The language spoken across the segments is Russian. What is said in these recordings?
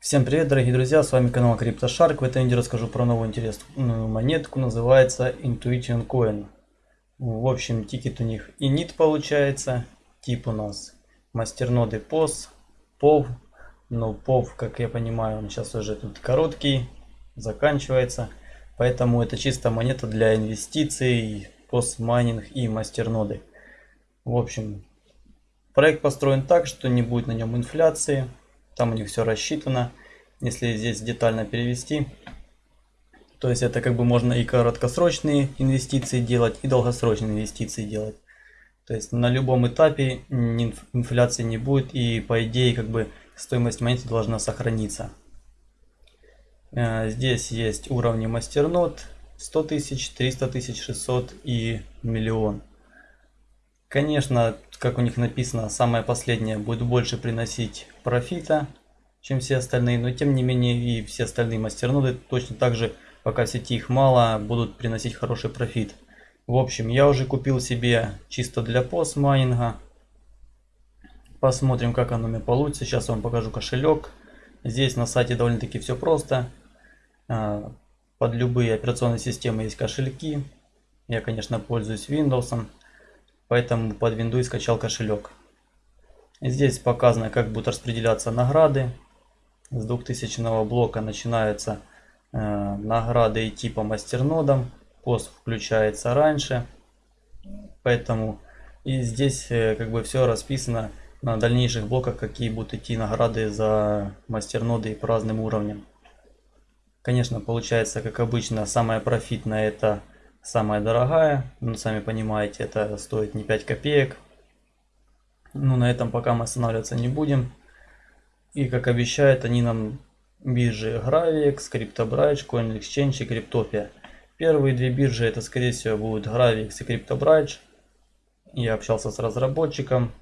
Всем привет, дорогие друзья, с вами канал CryptoShark. В этом видео расскажу про новую интересную монетку, называется Intuition Coin. В общем, тикер у них init получается, тип у нас мастерноды POS, POW. Но POW, как я понимаю, он сейчас уже тут короткий, заканчивается. Поэтому это чисто монета для инвестиций, POS майнинг и мастерноды. В общем, проект построен так, что не будет на нем инфляции там у них все рассчитано. Если здесь детально перевести, то есть это как бы можно и короткосрочные инвестиции делать, и долгосрочные инвестиции делать. То есть на любом этапе инфляции не будет, и по идее как бы стоимость монеты должна сохраниться. Э, здесь есть уровни мастернод 100 тысяч, 300 тысяч, 600 и миллион. Конечно, как у них написано, самое последнее будет больше приносить профита, чем все остальные, но тем не менее и все остальные мастерноды точно так же, пока в сети их мало, будут приносить хороший профит. В общем, я уже купил себе чисто для пост майнинга. Посмотрим, как оно меня получится. Сейчас вам покажу кошелек. Здесь на сайте довольно-таки все просто. А, под любые операционные системы есть кошельки. Я, конечно, пользуюсь Windows. Поэтому под Windows скачал кошелек. Здесь показано, как будут распределяться награды. С 2000 блока начинаются э, награды идти по мастернодам. Пост включается раньше. Поэтому и здесь э, как бы все расписано на дальнейших блоках, какие будут идти награды за мастерноды по разным уровням. Конечно, получается, как обычно, самая профитная это самая дорогая. Ну, сами понимаете, это стоит не 5 копеек. Ну, на этом пока мы останавливаться не будем. И, как обещают, они нам биржи Gravix, CryptoBridge, CoinExchange и Cryptopia. Первые две биржи это, скорее всего, будут Gravix и CryptoBridge. Я общался с разработчиком.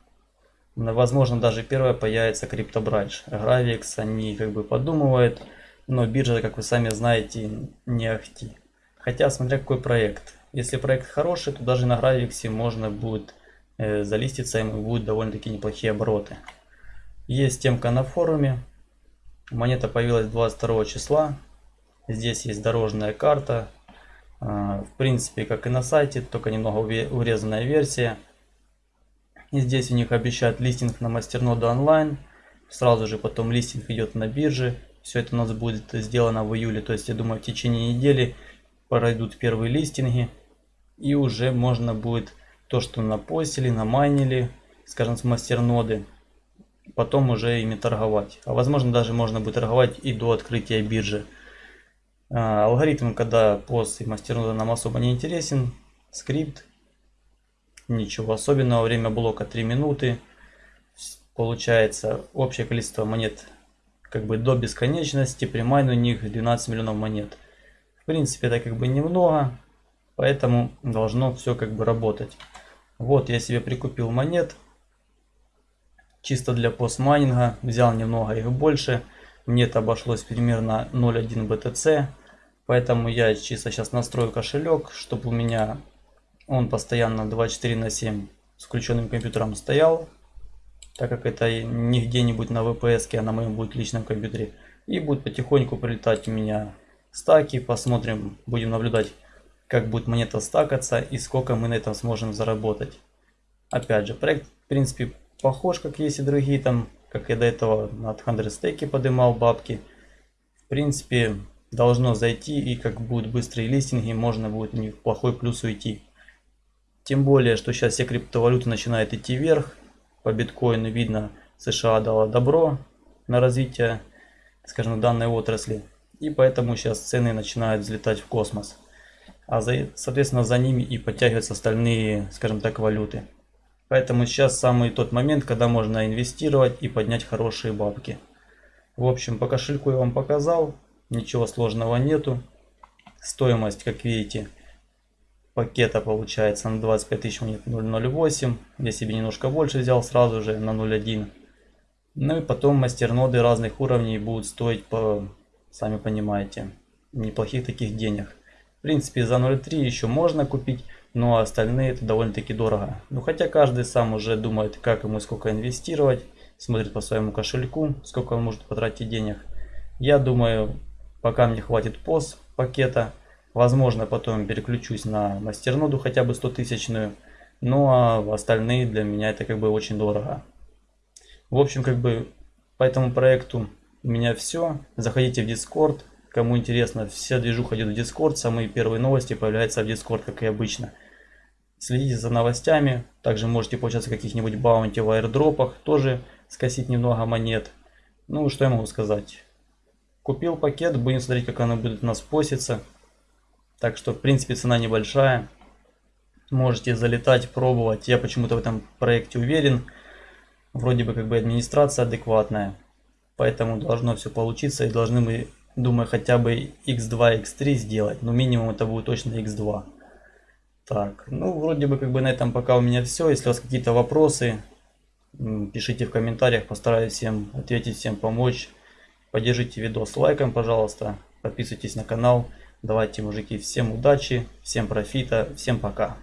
Возможно, даже первая появится CryptoBridge. Gravix они как бы подумывают, но биржа, как вы сами знаете, не ахти. Хотя, смотря какой проект. Если проект хороший, то даже на Гравиксе можно будет э, залиститься, и будут довольно-таки неплохие обороты. Есть темка на форуме. Монета появилась 22 числа. Здесь есть дорожная карта. Э, в принципе, как и на сайте, только немного урезанная версия. И здесь у них обещают листинг на мастерноду онлайн. Сразу же потом листинг идет на бирже. Все это у нас будет сделано в июле. То есть, я думаю, в течение недели пройдут первые листинги. И уже можно будет то, что напостили, намайнили, скажем, с мастерноды, потом уже ими торговать. А возможно даже можно будет торговать и до открытия биржи. А, алгоритм, когда пост и мастернода нам особо не интересен. Скрипт. Ничего особенного. Время блока 3 минуты. Получается общее количество монет как бы до бесконечности. При у них 12 миллионов монет принципе, это как бы немного, поэтому должно все как бы работать. Вот я себе прикупил монет, чисто для постмайнинга, взял немного их больше. Мне это обошлось примерно 0.1 BTC, поэтому я чисто сейчас настрою кошелек, чтобы у меня он постоянно 24 на 7 с включенным компьютером стоял, так как это не где-нибудь на VPS, а на моем будет личном компьютере. И будет потихоньку прилетать у меня стаки. Посмотрим, будем наблюдать, как будет монета стакаться и сколько мы на этом сможем заработать. Опять же, проект в принципе похож, как есть и другие там, как я до этого на 100 стейки поднимал бабки. В принципе, должно зайти и как будут быстрые листинги, можно будет не в плохой плюс уйти. Тем более, что сейчас все криптовалюты начинают идти вверх. По биткоину видно, США дала добро на развитие, скажем, данной отрасли. И поэтому сейчас цены начинают взлетать в космос. А за, соответственно за ними и подтягиваются остальные, скажем так, валюты. Поэтому сейчас самый тот момент, когда можно инвестировать и поднять хорошие бабки. В общем, по кошельку я вам показал. Ничего сложного нету. Стоимость, как видите, пакета получается на 25 тысяч монет 0.08. Я себе немножко больше взял сразу же на 0.1. Ну и потом мастерноды разных уровней будут стоить по сами понимаете, неплохих таких денег. В принципе, за 0.3 еще можно купить, но остальные это довольно-таки дорого. Ну, хотя каждый сам уже думает, как ему сколько инвестировать, смотрит по своему кошельку, сколько он может потратить денег. Я думаю, пока мне хватит POS пакета. Возможно, потом переключусь на мастерноду хотя бы 100 тысячную. Ну а остальные для меня это как бы очень дорого. В общем, как бы по этому проекту у меня все. Заходите в Discord. Кому интересно, вся движуха идет в Discord. Самые первые новости появляются в Discord, как и обычно. Следите за новостями. Также можете получаться каких-нибудь баунти в аирдропах. Тоже скосить немного монет. Ну, что я могу сказать. Купил пакет, будем смотреть, как оно будет у нас поститься. Так что, в принципе, цена небольшая. Можете залетать, пробовать. Я почему-то в этом проекте уверен. Вроде бы как бы администрация адекватная. Поэтому должно все получиться и должны мы, думаю, хотя бы x2, x3 сделать. Но минимум это будет точно x2. Так, ну вроде бы как бы на этом пока у меня все. Если у вас какие-то вопросы, пишите в комментариях, постараюсь всем ответить, всем помочь. Поддержите видос лайком, пожалуйста. Подписывайтесь на канал. Давайте, мужики, всем удачи, всем профита, всем пока.